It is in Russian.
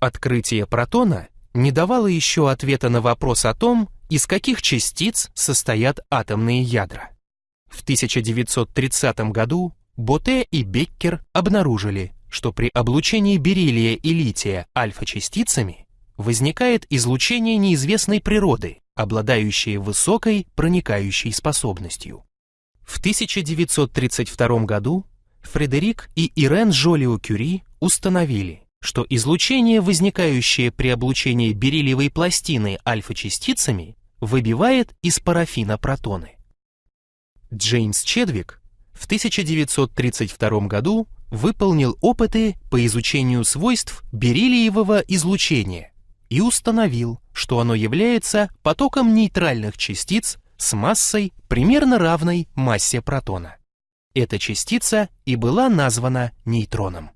Открытие протона не давало еще ответа на вопрос о том, из каких частиц состоят атомные ядра. В 1930 году Боте и Беккер обнаружили, что при облучении бериллия и лития альфа-частицами возникает излучение неизвестной природы, обладающее высокой проникающей способностью. В 1932 году Фредерик и Ирен Жолио-Кюри установили, что излучение, возникающее при облучении бериллиевой пластины альфа-частицами, выбивает из парафина протоны. Джеймс Чедвик в 1932 году выполнил опыты по изучению свойств бериллиевого излучения и установил, что оно является потоком нейтральных частиц с массой примерно равной массе протона. Эта частица и была названа нейтроном.